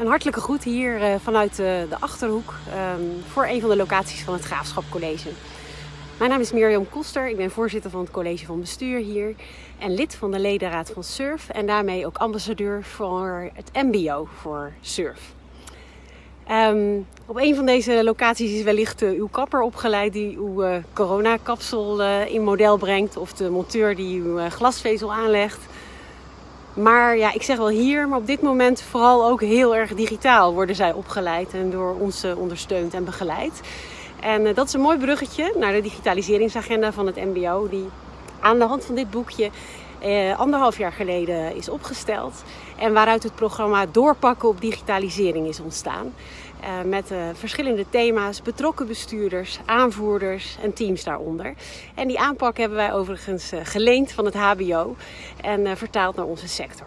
Een hartelijke groet hier uh, vanuit uh, de Achterhoek um, voor een van de locaties van het Graafschap College. Mijn naam is Mirjam Koster, ik ben voorzitter van het college van bestuur hier en lid van de ledenraad van SURF en daarmee ook ambassadeur voor het MBO voor SURF. Um, op een van deze locaties is wellicht uh, uw kapper opgeleid die uw uh, coronakapsel in model brengt of de monteur die uw glasvezel aanlegt. Maar ja, ik zeg wel hier, maar op dit moment vooral ook heel erg digitaal worden zij opgeleid en door ons ondersteund en begeleid. En dat is een mooi bruggetje naar de digitaliseringsagenda van het MBO, die aan de hand van dit boekje eh, anderhalf jaar geleden is opgesteld. En waaruit het programma Doorpakken op digitalisering is ontstaan. Uh, met uh, verschillende thema's, betrokken bestuurders, aanvoerders en teams daaronder. En die aanpak hebben wij overigens uh, geleend van het HBO en vertaald naar onze sector.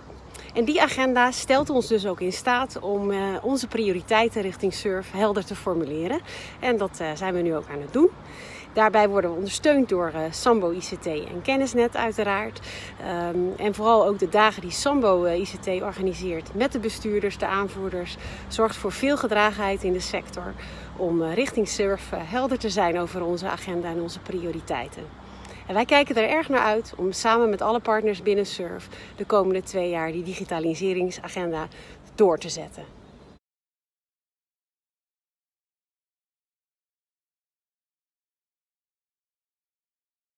En die agenda stelt ons dus ook in staat om onze prioriteiten richting SURF helder te formuleren. En dat zijn we nu ook aan het doen. Daarbij worden we ondersteund door uh, Sambo ICT en Kennisnet uiteraard. Um, en vooral ook de dagen die Sambo uh, ICT organiseert met de bestuurders, de aanvoerders, zorgt voor veel gedragenheid in de sector om uh, richting surf helder te zijn over onze agenda en onze prioriteiten. En wij kijken er erg naar uit om samen met alle partners binnen SURF de komende twee jaar die digitaliseringsagenda door te zetten.